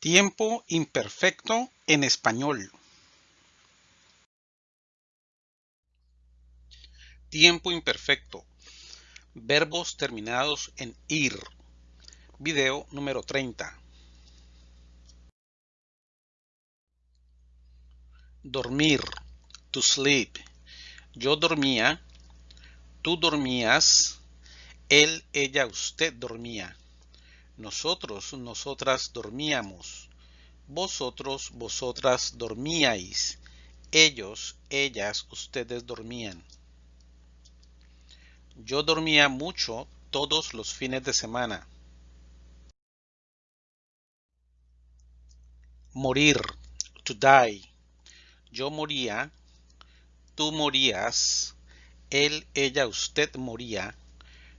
Tiempo imperfecto en español. Tiempo imperfecto. Verbos terminados en ir. Video número 30. Dormir. To sleep. Yo dormía. Tú dormías. Él, ella, usted dormía. Nosotros, nosotras dormíamos. Vosotros, vosotras dormíais. Ellos, ellas, ustedes dormían. Yo dormía mucho todos los fines de semana. Morir, to die. Yo moría, tú morías, él, ella, usted moría,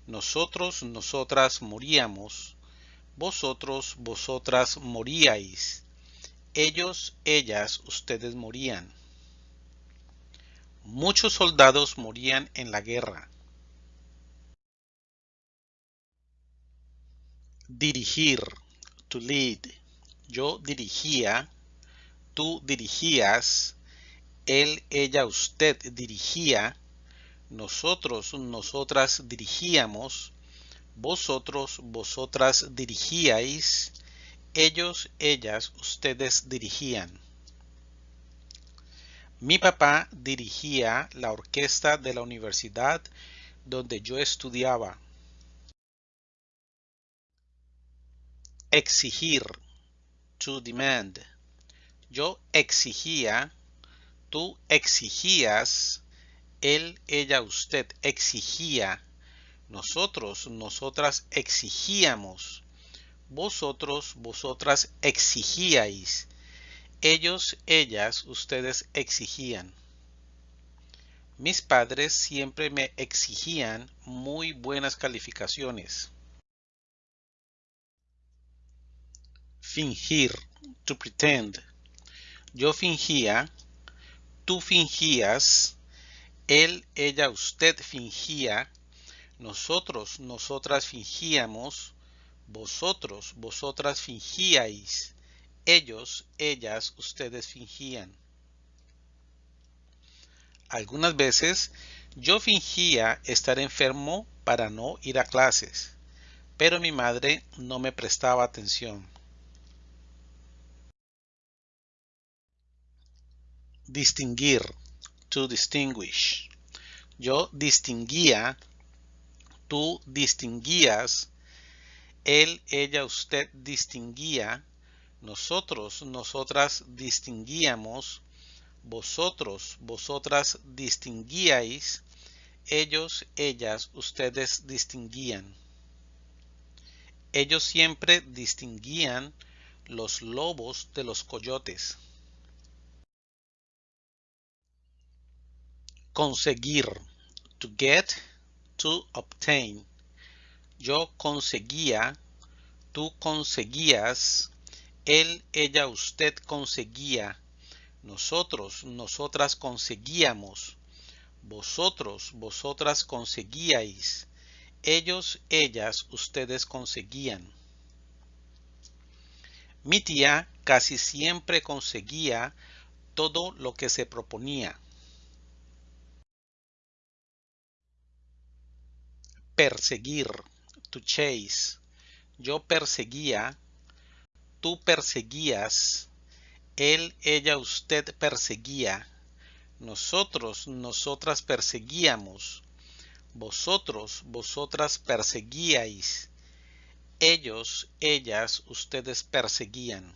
nosotros, nosotras moríamos, vosotros, vosotras moríais. Ellos, ellas, ustedes morían. Muchos soldados morían en la guerra. Dirigir, to lead. Yo dirigía, tú dirigías, él, ella, usted dirigía, nosotros, nosotras dirigíamos, vosotros, vosotras dirigíais, ellos, ellas, ustedes dirigían. Mi papá dirigía la orquesta de la universidad donde yo estudiaba. Exigir, to demand. Yo exigía, tú exigías, él, ella, usted exigía, nosotros, nosotras exigíamos. Vosotros, vosotras exigíais. Ellos, ellas, ustedes exigían. Mis padres siempre me exigían muy buenas calificaciones. Fingir, to pretend. Yo fingía, tú fingías, él, ella, usted fingía, nosotros, nosotras fingíamos, vosotros, vosotras fingíais, ellos, ellas, ustedes fingían. Algunas veces yo fingía estar enfermo para no ir a clases, pero mi madre no me prestaba atención. Distinguir, to distinguish. Yo distinguía tú distinguías, él, ella, usted distinguía, nosotros, nosotras distinguíamos, vosotros, vosotras distinguíais, ellos, ellas, ustedes distinguían. Ellos siempre distinguían los lobos de los coyotes. Conseguir, to get, to obtain. Yo conseguía, tú conseguías, él, ella, usted conseguía, nosotros, nosotras conseguíamos, vosotros, vosotras conseguíais, ellos, ellas, ustedes conseguían. Mi tía casi siempre conseguía todo lo que se proponía. Perseguir, to chase. Yo perseguía, tú perseguías, él, ella, usted perseguía, nosotros, nosotras perseguíamos, vosotros, vosotras perseguíais, ellos, ellas, ustedes perseguían.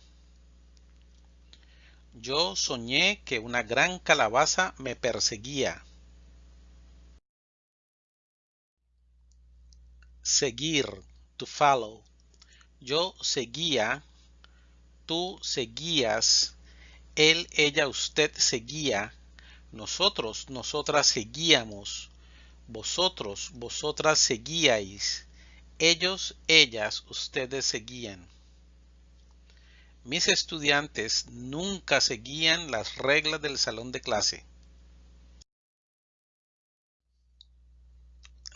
Yo soñé que una gran calabaza me perseguía. Seguir, to follow. Yo seguía, tú seguías, él, ella, usted seguía, nosotros, nosotras seguíamos, vosotros, vosotras seguíais, ellos, ellas, ustedes seguían. Mis estudiantes nunca seguían las reglas del salón de clase.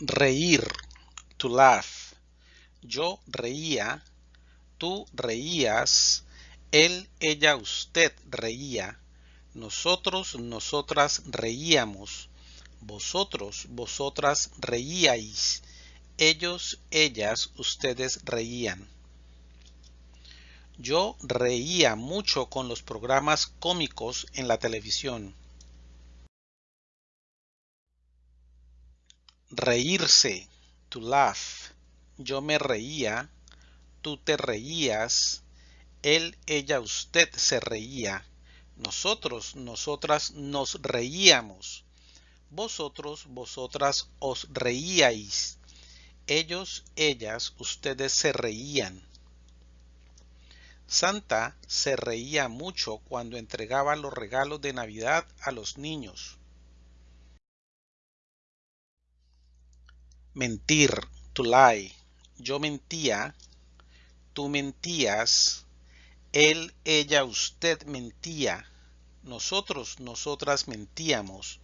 Reír to laugh. Yo reía, tú reías, Él, ella, usted reía. Nosotros, nosotras reíamos. Vosotros, vosotras reíais. Ellos, ellas, ustedes reían. Yo reía mucho con los programas cómicos en la televisión. Reírse, to. Yo me reía, tú te reías, él, ella, usted se reía. Nosotros, nosotras nos reíamos. Vosotros, vosotras os reíais. Ellos, ellas, ustedes se reían. Santa se reía mucho cuando entregaba los regalos de Navidad a los niños. Mentir, to lie. Yo mentía, tú mentías, él, ella, usted mentía, nosotros, nosotras mentíamos,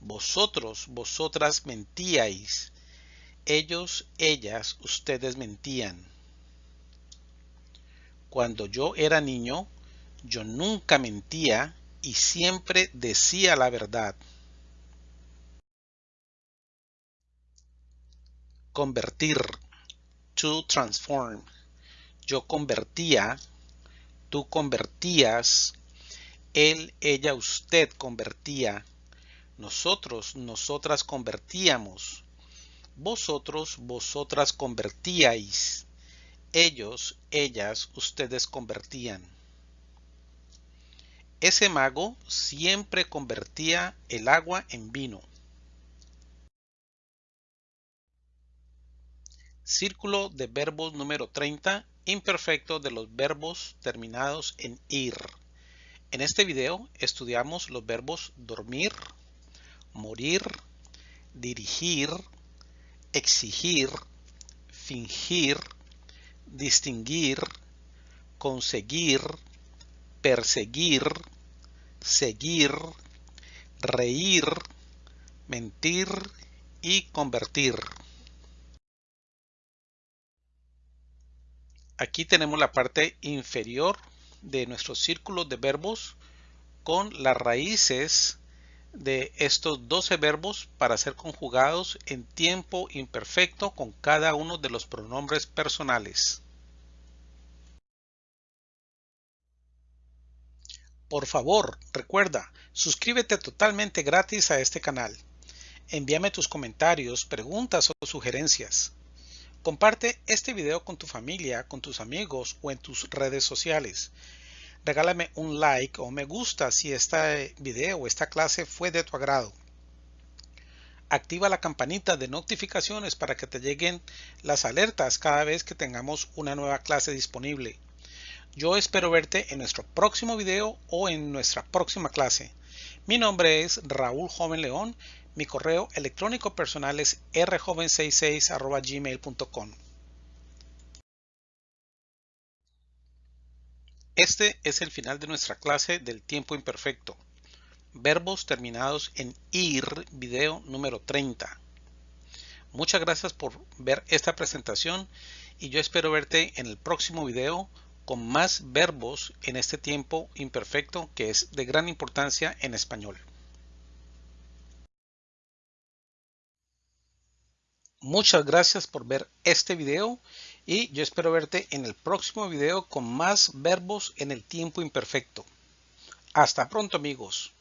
vosotros, vosotras mentíais, ellos, ellas, ustedes mentían. Cuando yo era niño, yo nunca mentía y siempre decía la verdad. Convertir. To transform. Yo convertía, tú convertías, él, ella, usted convertía, nosotros, nosotras convertíamos, vosotros, vosotras convertíais ellos, ellas, ustedes convertían. Ese mago siempre convertía el agua en vino. Círculo de verbos número 30, imperfecto de los verbos terminados en ir. En este video estudiamos los verbos dormir, morir, dirigir, exigir, fingir, distinguir, conseguir, perseguir, seguir, reír, mentir y convertir. Aquí tenemos la parte inferior de nuestro círculo de verbos con las raíces de estos 12 verbos para ser conjugados en tiempo imperfecto con cada uno de los pronombres personales. Por favor, recuerda, suscríbete totalmente gratis a este canal. Envíame tus comentarios, preguntas o sugerencias. Comparte este video con tu familia, con tus amigos o en tus redes sociales regálame un like o me gusta si este video o esta clase fue de tu agrado. Activa la campanita de notificaciones para que te lleguen las alertas cada vez que tengamos una nueva clase disponible. Yo espero verte en nuestro próximo video o en nuestra próxima clase. Mi nombre es Raúl Joven León. Mi correo electrónico personal es rjoven66 gmail.com. Este es el final de nuestra clase del tiempo imperfecto. Verbos terminados en IR, video número 30. Muchas gracias por ver esta presentación y yo espero verte en el próximo video con más verbos en este tiempo imperfecto que es de gran importancia en español. Muchas gracias por ver este video y yo espero verte en el próximo video con más verbos en el tiempo imperfecto. Hasta pronto amigos.